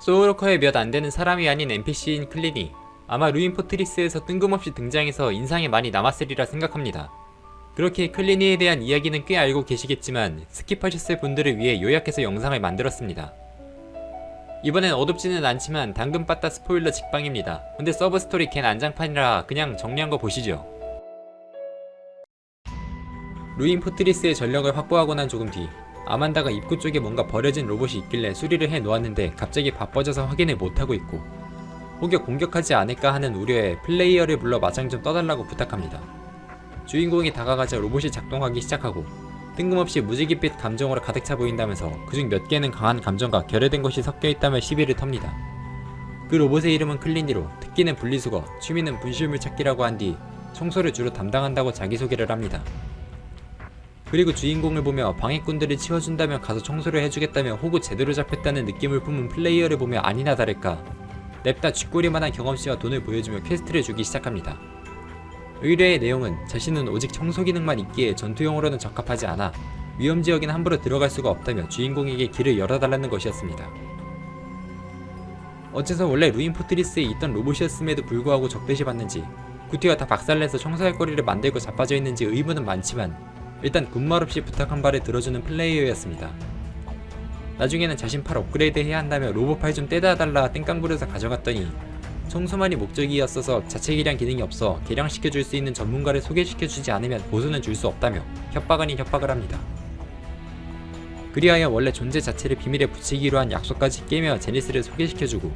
소울워커의 몇 안되는 사람이 아닌 NPC인 클리니 아마 루인 포트리스에서 뜬금없이 등장해서 인상이 많이 남았으리라 생각합니다. 그렇게 클리니에 대한 이야기는 꽤 알고 계시겠지만 skip하셨을 분들을 위해 요약해서 영상을 만들었습니다. 이번엔 어둡지는 않지만 당근 빠따 스포일러 직방입니다. 근데 서브 스토리 개난장판이라 그냥 정리한 거 보시죠. 루인 포트리스의 전력을 확보하고 난 조금 뒤 아만다가 입구 쪽에 뭔가 버려진 로봇이 있길래 수리를 해 놓았는데 갑자기 바빠져서 확인을 못하고 있고 혹여 공격하지 않을까 하는 우려에 플레이어를 불러 맞장 좀 떠달라고 부탁합니다. 주인공이 다가가자 로봇이 작동하기 시작하고 뜬금없이 무지갯빛 감정으로 가득 차 보인다면서 그중 몇 개는 강한 감정과 결여된 것이 섞여있다며 시비를 텁니다. 그 로봇의 이름은 클리니로 특기는 분리수거, 취미는 분실물 찾기라고 한 뒤 청소를 주로 담당한다고 자기소개를 합니다. 그리고 주인공을 보며 방해꾼들을 치워준다며 가서 청소를 해주겠다며 호구 제대로 잡혔다는 느낌을 품은 플레이어를 보며 아니나 다를까 냅다 쥐꼬리만한 경험치와 돈을 보여주며 quest를 주기 시작합니다. 의뢰의 내용은 자신은 오직 청소 기능만 있기에 전투용으로는 적합하지 않아 위험지역엔 함부로 들어갈 수가 없다며 주인공에게 길을 열어달라는 것이었습니다. 어째서 원래 루인 포트리스에 있던 로봇이었음에도 불구하고 적대시 받는지 구티가 다 박살내서 청소할 거리를 만들고 자빠져 있는지 의문은 많지만 일단 군말 없이 부탁한 바를 들어주는 플레이어였습니다. 나중에는 자신 팔 업그레이드 해야 한다며 로봇 팔 좀 떼다 달라 땡깡 부려서 가져갔더니 청소만이 목적이었어서 자체 개량 기능이 없어 개량시켜줄 수 있는 전문가를 소개시켜주지 않으면 보수는 줄 수 없다며 협박 아닌 협박을 합니다. 그리하여 원래 존재 자체를 비밀에 붙이기로 한 약속까지 깨며 제니스를 소개시켜주고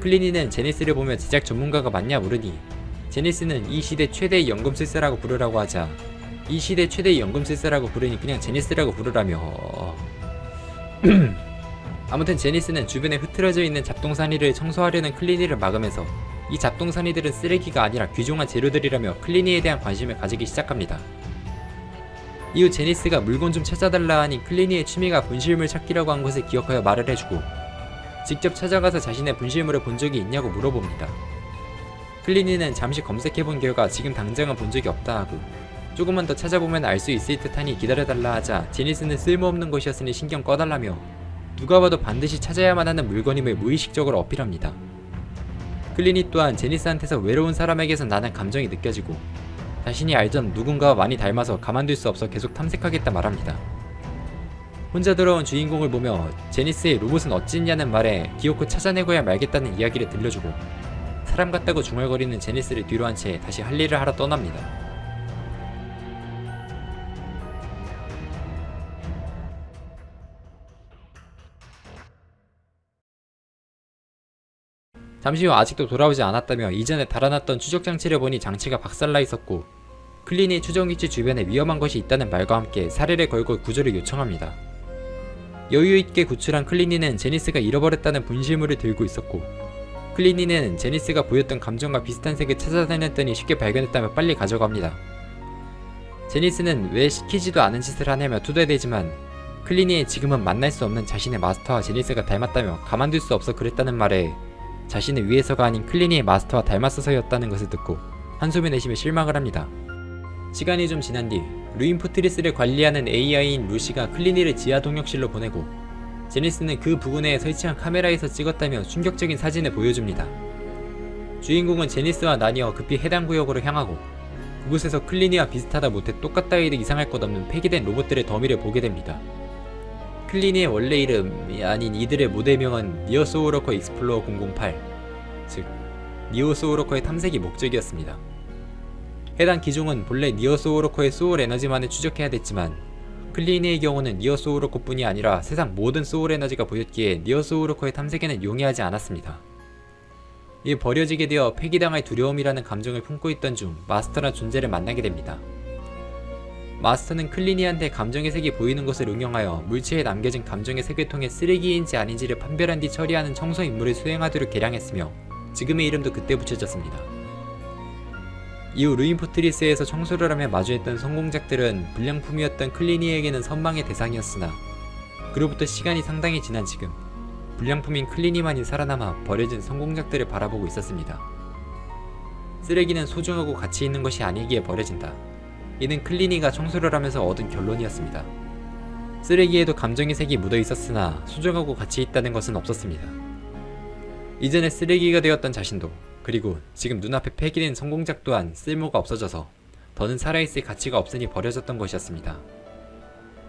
클리니는 제니스를 보며 제작 전문가가 맞냐 물으니 제니스는 이 시대 최대의 연금술사라고 부르라고 하자 이 시대 최대의 연금술사라고 부르니 그냥 제니스라고 부르라며 아무튼 제니스는 주변에 흐트러져 있는 잡동사니를 청소하려는 클리니를 막으면서 이 잡동사니들은 쓰레기가 아니라 귀중한 재료들이라며 클리니에 대한 관심을 가지기 시작합니다. 이후 제니스가 물건 좀 찾아달라 하니 클리니의 취미가 분실물 찾기라고 한 것을 기억하여 말을 해주고 직접 찾아가서 자신의 분실물을 본 적이 있냐고 물어봅니다. 클리니는 잠시 검색해본 결과 지금 당장은 본 적이 없다 하고 조금만 더 찾아보면 알 수 있을 듯하니 기다려달라 하자 제니스는 쓸모없는 것이었으니 신경 꺼달라며 누가 봐도 반드시 찾아야만 하는 물건임을 무의식적으로 어필합니다. 클리니 또한 제니스한테서 외로운 사람에게서 나는 감정이 느껴지고 자신이 알던 누군가와 많이 닮아서 가만둘 수 없어 계속 탐색하겠다 말합니다. 혼자 돌아온 주인공을 보며 제니스의 로봇은 어찌있냐는 말에 기어코 찾아내고야 말겠다는 이야기를 들려주고 사람 같다고 중얼거리는 제니스를 뒤로 한 채 다시 할 일을 하러 떠납니다. 잠시 후 아직도 돌아오지 않았다며 이전에 달아났던 추적장치를 보니 장치가 박살나 있었고 클리니 추정위치 주변에 위험한 것이 있다는 말과 함께 사례를 걸고 구조를 요청합니다. 여유있게 구출한 클리니는 제니스가 잃어버렸다는 분실물을 들고 있었고 클리니는 제니스가 보였던 감정과 비슷한 색을 찾아다녔더니 쉽게 발견했다며 빨리 가져갑니다. 제니스는 왜 시키지도 않은 짓을 하냐며 투덜대지만 클리니의 지금은 만날 수 없는 자신의 마스터와 제니스가 닮았다며 가만둘 수 없어 그랬다는 말에 자신을 위해서가 아닌 클리니의 마스터와 닮았어서였다는 것을 듣고 한숨을 내쉬며 실망을 합니다. 시간이 좀 지난 뒤 루인 포트리스를 관리하는 AI인 루시가 클리니를 지하 동력실로 보내고 제니스는 그 부근에 설치한 카메라에서 찍었다며 충격적인 사진을 보여줍니다. 주인공은 제니스와 나뉘어 급히 해당 구역으로 향하고 그곳에서 클리니와 비슷하다 못해 똑같다 해도 이상할 것 없는 폐기된 로봇들의 더미를 보게 됩니다. 클리니의 원래 이름이 아닌 이들의 모델명은 니어소울워커 Explorer 008, 즉 니어소울워커의 탐색이 목적이었습니다. 해당 기종은 본래 니어소울워커의 소울 에너지만을 추적해야 됐지만 클리니의 경우는 니어소울워커 뿐이 아니라 세상 모든 소울 에너지가 보였기에 니어소울워커의 탐색에는 용이하지 않았습니다. 이 버려지게 되어 폐기당할 두려움이라는 감정을 품고 있던 중 마스터란 존재를 만나게 됩니다. 마스터는 클리니한테 감정의 색이 보이는 것을 응용하여 물체에 남겨진 감정의 색을 통해 쓰레기인지 아닌지를 판별한 뒤 처리하는 청소 임무를 수행하도록 개량했으며 지금의 이름도 그때 붙여졌습니다. 이후 루인 포트리스에서 청소를 하며 마주했던 성공작들은 불량품이었던 클리니에게는 선망의 대상이었으나 그로부터 시간이 상당히 지난 지금 불량품인 클리니만이 살아남아 버려진 성공작들을 바라보고 있었습니다. 쓰레기는 소중하고 가치 있는 것이 아니기에 버려진다. 이는 클리니가 청소를 하면서 얻은 결론이었습니다. 쓰레기에도 감정의 색이 묻어 있었으나 소중하고 가치 있다는 것은 없었습니다. 이전에 쓰레기가 되었던 자신도 그리고 지금 눈앞에 폐기된 성공작 또한 쓸모가 없어져서 더는 살아있을 가치가 없으니 버려졌던 것이었습니다.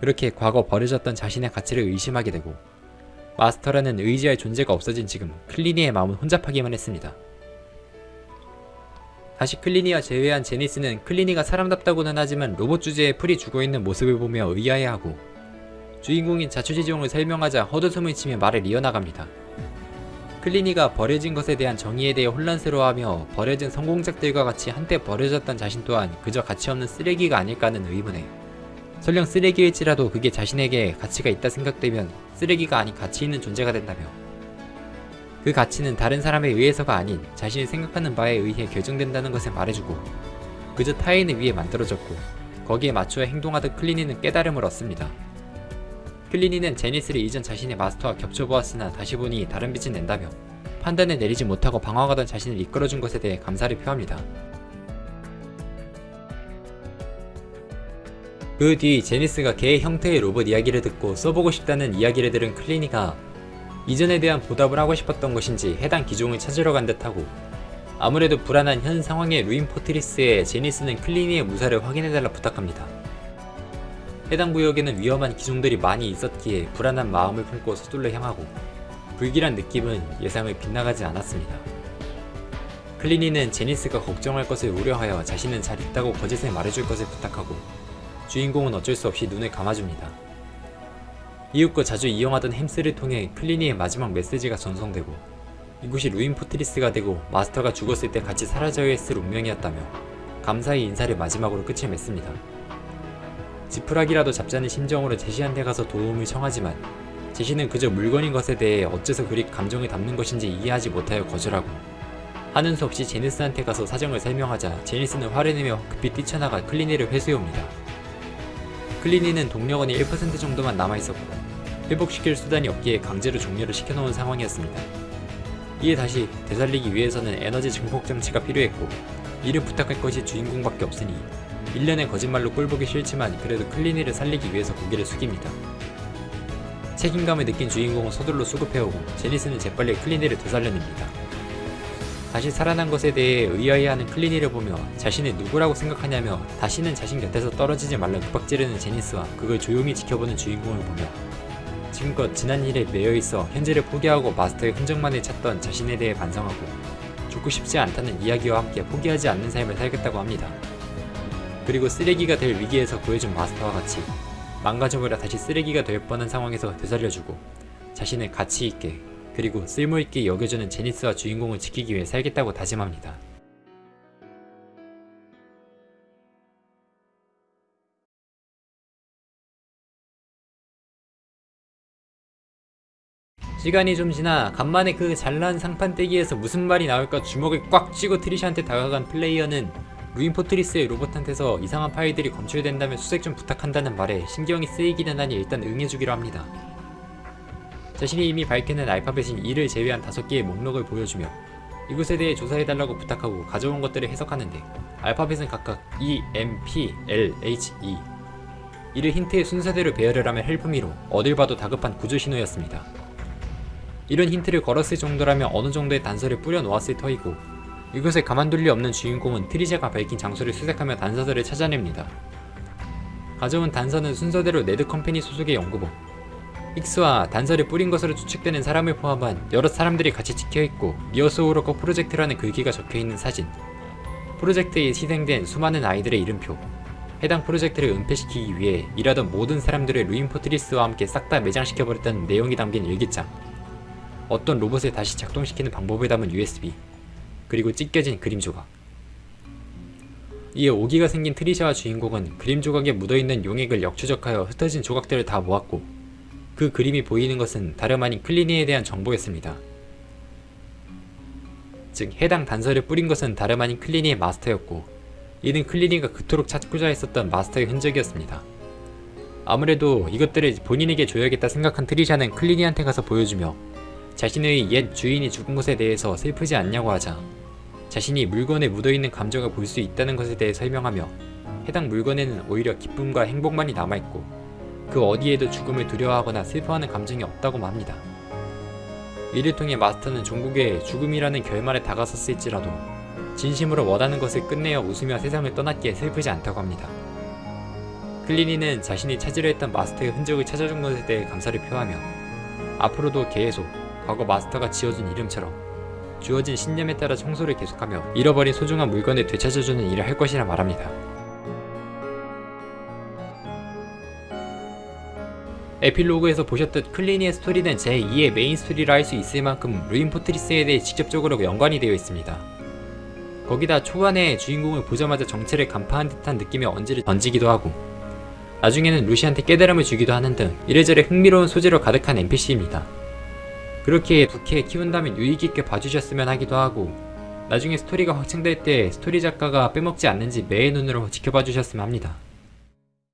그렇게 과거 버려졌던 자신의 가치를 의심하게 되고 마스터라는 의지할 존재가 없어진 지금 클리니의 마음은 혼잡하기만 했습니다. 다시 클리니와 재회한 제니스는 클리니가 사람답다고는 하지만 로봇 주제에 풀이 죽어있는 모습을 보며 의아해하고 주인공인 자초지종을 설명하자 헛웃음을 치며 말을 이어나갑니다. 클리니가 버려진 것에 대한 정의에 대해 혼란스러워하며 버려진 성공작들과 같이 한때 버려졌던 자신 또한 그저 가치없는 쓰레기가 아닐까 하는 의문에 설령 쓰레기일지라도 그게 자신에게 가치가 있다 생각되면 쓰레기가 아닌 가치 있는 존재가 된다며 그 가치는 다른 사람에 의해서가 아닌 자신이 생각하는 바에 의해 결정된다는 것을 말해주고 그저 타인을 위해 만들어졌고 거기에 맞추어 행동하던 클리니는 깨달음을 얻습니다. 클리니는 제니스를 이전 자신의 마스터와 겹쳐보았으나 다시 보니 다른 빛을 낸다며 판단을 내리지 못하고 방황하던 자신을 이끌어준 것에 대해 감사를 표합니다. 그 뒤 제니스가 개의 형태의 로봇 이야기를 듣고 써보고 싶다는 이야기를 들은 클리니가 이전에 대한 보답을 하고 싶었던 것인지 해당 기종을 찾으러 간 듯하고 아무래도 불안한 현 상황의 루인 포트리스에 제니스는 클리니의 무사를 확인해달라 부탁합니다. 해당 구역에는 위험한 기종들이 많이 있었기에 불안한 마음을 품고 서둘러 향하고 불길한 느낌은 예상을 빗나가지 않았습니다. 클리니는 제니스가 걱정할 것을 우려하여 자신은 잘 있다고 거짓을 말해줄 것을 부탁하고 주인공은 어쩔 수 없이 눈을 감아줍니다. 이웃과 자주 이용하던 햄스를 통해 클리니의 마지막 메시지가 전송되고 이곳이 루인 포트리스가 되고 마스터가 죽었을 때 같이 사라져야 했을 운명이었다며 감사의 인사를 마지막으로 끝을 맺습니다. 지푸라기라도 잡자는 심정으로 제시한테 가서 도움을 청하지만 제시는 그저 물건인 것에 대해 어째서 그리 감정을 담는 것인지 이해하지 못하여 거절하고 하는 수 없이 제니스한테 가서 사정을 설명하자 제니스는 화를 내며 급히 뛰쳐나가 클리니를 회수해옵니다. 클리니는 동력원이 1% 정도만 남아있었고 회복시킬 수단이 없기에 강제로 종료를 시켜놓은 상황이었습니다. 이에 다시 되살리기 위해서는 에너지 증폭 장치가 필요했고 이를 부탁할 것이 주인공밖에 없으니 1년의 거짓말로 꼴보기 싫지만 그래도 클리니를 살리기 위해서 고개를 숙입니다. 책임감을 느낀 주인공은 서둘러 수급해오고 제니스는 재빨리 클리니를 되살려냅니다. 다시 살아난 것에 대해 의아해하는 클리니를 보며 자신을 누구라고 생각하냐며 다시는 자신 곁에서 떨어지지 말라 윽박지르는 제니스와 그걸 조용히 지켜보는 주인공을 보며 지금껏 지난 일에 매여있어 현재를 포기하고 마스터의 흔적만을 찾던 자신에 대해 반성하고 죽고 싶지 않다는 이야기와 함께 포기하지 않는 삶을 살겠다고 합니다. 그리고 쓰레기가 될 위기에서 구해준 마스터와 같이 망가져버려 다시 쓰레기가 될 뻔한 상황에서 되살려주고 자신을 가치있게 그리고 쓸모있게 여겨주는 제니스와 주인공을 지키기 위해 살겠다고 다짐합니다. 시간이 좀 지나 간만에 그 잘난 상판때기에서 무슨 말이 나올까 주먹을 꽉 쥐고 트리샤한테 다가간 플레이어는 루인 포트리스의 로봇한테서 이상한 파일들이 검출된다며 수색 좀 부탁한다는 말에 신경이 쓰이기는 하니 일단 응해주기로 합니다. 자신이 이미 밝혀낸 알파벳인 E를 제외한 5개의 목록을 보여주며 이곳에 대해 조사해달라고 부탁하고 가져온 것들을 해석하는데 알파벳은 각각 E, M, P, L, H, E 이를 힌트의 순서대로 배열을 하면 help me로 어딜 봐도 다급한 구조 신호였습니다. 이런 힌트를 걸었을 정도라면 어느 정도의 단서를 뿌려 놓았을 터이고 이곳에 가만둘 리 없는 주인공은 트리샤가 밝힌 장소를 수색하며 단서들을 찾아냅니다. 가져온 단서는 순서대로 네드 컴퍼니 소속의 연구복 익스와 단서를 뿌린 것으로 추측되는 사람을 포함한 여러 사람들이 같이 찍혀있고 니어소울워커 프로젝트라는 글귀가 적혀있는 사진. 프로젝트에 희생된 수많은 아이들의 이름표. 해당 프로젝트를 은폐시키기 위해 일하던 모든 사람들을 루인 포트리스와 함께 싹 다 매장시켜버렸다는 내용이 담긴 일기장. 어떤 로봇을 다시 작동시키는 방법을 담은 USB 그리고 찢겨진 그림 조각. 이에 오기가 생긴 트리샤와 주인공은 그림 조각에 묻어있는 용액을 역추적하여 흩어진 조각들을 다 모았고 그 그림이 보이는 것은 다름 아닌 클리니에 대한 정보였습니다. 즉 해당 단서를 뿌린 것은 다름 아닌 클리니의 마스터였고 이는 클리니가 그토록 찾고자 했었던 마스터의 흔적이었습니다. 아무래도 이것들을 본인에게 줘야겠다 생각한 트리샤는 클리니한테 가서 보여주며 자신의 옛 주인이 죽은 것에 대해서 슬프지 않냐고 하자 자신이 물건에 묻어있는 감정을 볼 수 있다는 것에 대해 설명하며 해당 물건에는 오히려 기쁨과 행복만이 남아있고 그 어디에도 죽음을 두려워하거나 슬퍼하는 감정이 없다고 합니다. 이를 통해 마스터는 종국의 죽음이라는 결말에 다가섰을지라도 진심으로 원하는 것을 끝내어 웃으며 세상을 떠났기에 슬프지 않다고 합니다. 클리니는 자신이 찾으려 했던 마스터의 흔적을 찾아준 것에 대해 감사를 표하며 앞으로도 계속 과거 마스터가 지어준 이름처럼 주어진 신념에 따라 청소를 계속하며 잃어버린 소중한 물건을 되찾아주는 일을 할 것이라 말합니다. 에필로그에서 보셨듯 클리니의 스토리는 제2의 메인 스토리라 할 수 있을 만큼 루인 포트리스에 대해 직접적으로 연관이 되어 있습니다. 거기다 초반에 주인공을 보자마자 정체를 간파한 듯한 느낌의 언질을 던지기도 하고 나중에는 루시한테 깨달음을 주기도 하는 등 이래저래 흥미로운 소재로 가득한 NPC입니다. 그렇게 부캐 키운다면 유익있게 봐주셨으면 하기도 하고 나중에 스토리가 확장될 때 스토리 작가가 빼먹지 않는지 매의 눈으로 지켜봐 주셨으면 합니다.